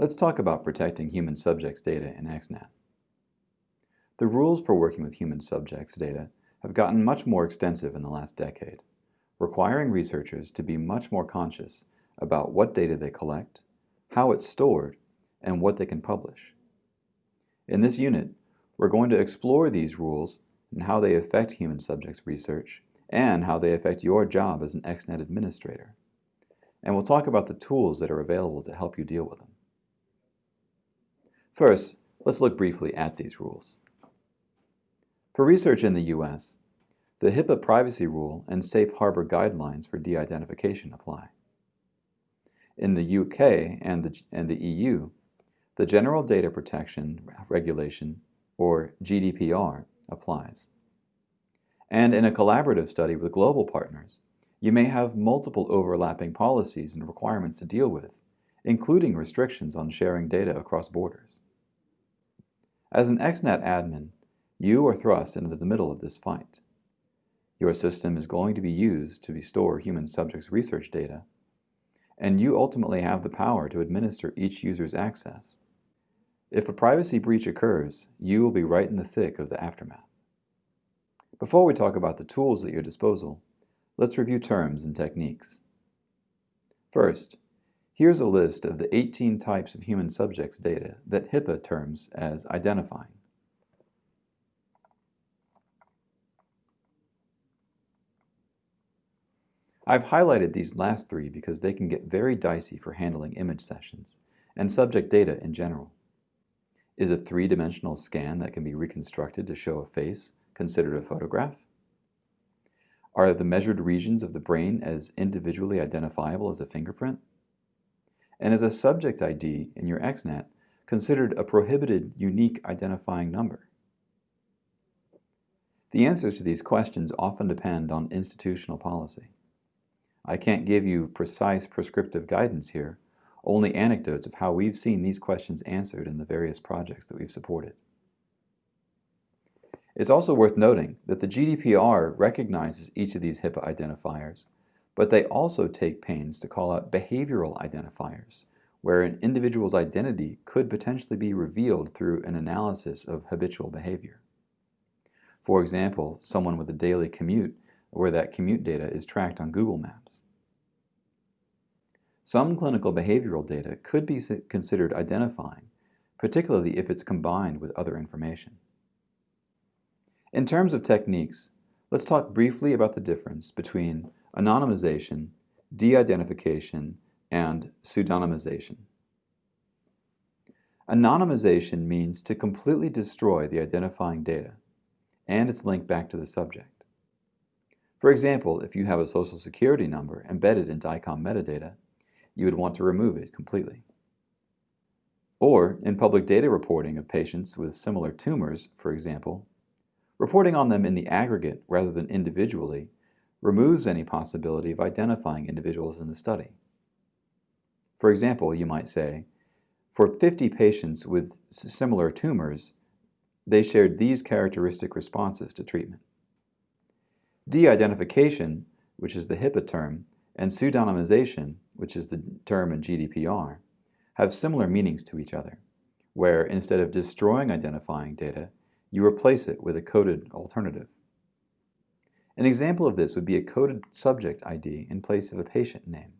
Let's talk about protecting human subjects data in XNAT. The rules for working with human subjects data have gotten much more extensive in the last decade, requiring researchers to be much more conscious about what data they collect, how it's stored, and what they can publish. In this unit, we're going to explore these rules and how they affect human subjects research and how they affect your job as an XNAT administrator. And we'll talk about the tools that are available to help you deal with them. First, let's look briefly at these rules. For research in the U.S., the HIPAA privacy rule and safe harbor guidelines for de-identification apply. In the UK and the, and the EU, the General Data Protection Regulation, or GDPR, applies. And in a collaborative study with global partners, you may have multiple overlapping policies and requirements to deal with, including restrictions on sharing data across borders. As an XNAT admin, you are thrust into the middle of this fight. Your system is going to be used to store human subjects research data, and you ultimately have the power to administer each user's access. If a privacy breach occurs, you will be right in the thick of the aftermath. Before we talk about the tools at your disposal, let's review terms and techniques. First, here's a list of the 18 types of human subjects data that HIPAA terms as identifying. I've highlighted these last three because they can get very dicey for handling image sessions and subject data in general. Is a three-dimensional scan that can be reconstructed to show a face considered a photograph? Are the measured regions of the brain as individually identifiable as a fingerprint? And is a subject ID in your XNAT considered a prohibited unique identifying number? The answers to these questions often depend on institutional policy. I can't give you precise prescriptive guidance here, only anecdotes of how we've seen these questions answered in the various projects that we've supported. It's also worth noting that the GDPR recognizes each of these HIPAA identifiers, but they also take pains to call out behavioral identifiers, where an individual's identity could potentially be revealed through an analysis of habitual behavior. For example, someone with a daily commute where that commute data is tracked on Google Maps. Some clinical behavioral data could be considered identifying, particularly if it's combined with other information. In terms of techniques, let's talk briefly about the difference between anonymization, de-identification, and pseudonymization. Anonymization means to completely destroy the identifying data and its link back to the subject. For example, if you have a social security number embedded in DICOM metadata, you would want to remove it completely. Or, in public data reporting of patients with similar tumors, for example, Reporting on them in the aggregate rather than individually removes any possibility of identifying individuals in the study. For example, you might say, for 50 patients with similar tumors, they shared these characteristic responses to treatment. De-identification, which is the HIPAA term, and pseudonymization, which is the term in GDPR, have similar meanings to each other, where instead of destroying identifying data, you replace it with a coded alternative. An example of this would be a coded subject ID in place of a patient name,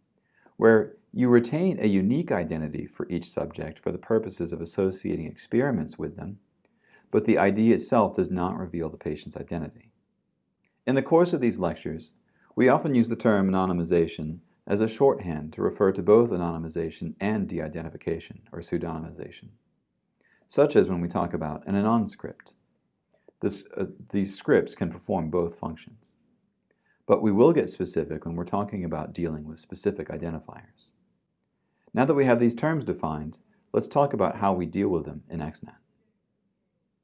where you retain a unique identity for each subject for the purposes of associating experiments with them, but the ID itself does not reveal the patient's identity. In the course of these lectures, we often use the term anonymization as a shorthand to refer to both anonymization and de-identification, or pseudonymization, such as when we talk about an anon script, this, uh, these scripts can perform both functions. But we will get specific when we're talking about dealing with specific identifiers. Now that we have these terms defined, let's talk about how we deal with them in XNAT.